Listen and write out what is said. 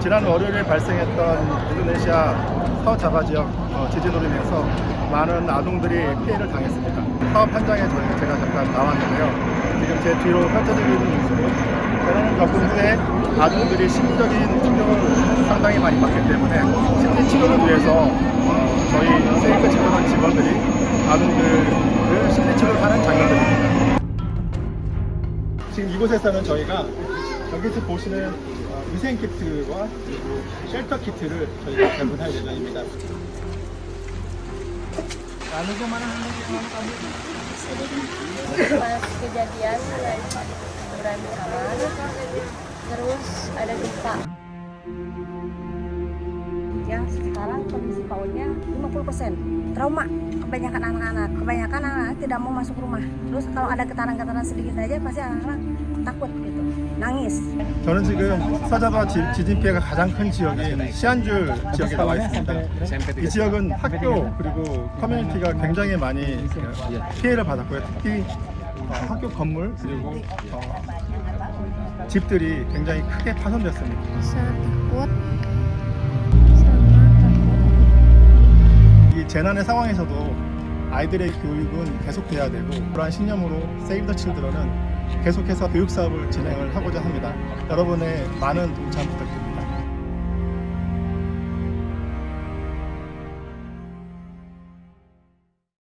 지난 월요일에 발생했던 인도네시아 서자바 지역 어, 지진으로 인해서 많은 아동들이 피해를 당했습니다. 사업 현장에 제가 잠깐 나왔는데요. 지금 제 뒤로 펼쳐지고 있는 모습은 재난을 겪은 후에 아동들이 심리적인 충격을 상당히 많이 받기 때문에 심리 치료를 위해서 어, 저희 세이크 치료원 직원들이 아동들을 심리 치료를 하는 장면들입니다. 지금 이곳에서는 저희가 여기서 보시는 어, 위생 키트와 그리고 쉘터 키트를 저희가 배분할 예정입니다. pas kejadian berantakan terus ada gempa yang sekarang kondisi PAUD-nya 50% trauma kebanyakan anak-anak kebanyakan anak-anak tidak mau masuk rumah terus kalau ada getaran-getaran sedikit aja pasti anak-anak takut gitu nangis 저는 지금 서자바 지, 지진 피해가 가장 큰 지역인 시안주 지역에 나와 있습니다. 이 지역은 학교 그리고 커뮤니티가 굉장히 많이 피해를 받았고요. 특히 어, 학교 건물 그리고 어, 집들이 굉장히 크게 takut 이 재난의 상황에서도 아이들의 교육은 계속돼야 되고 그러한 신념으로 세이브 더 칠드런은 계속해서 교육 사업을 진행을 하고자 합니다. 여러분의 많은 동참 부탁드립니다.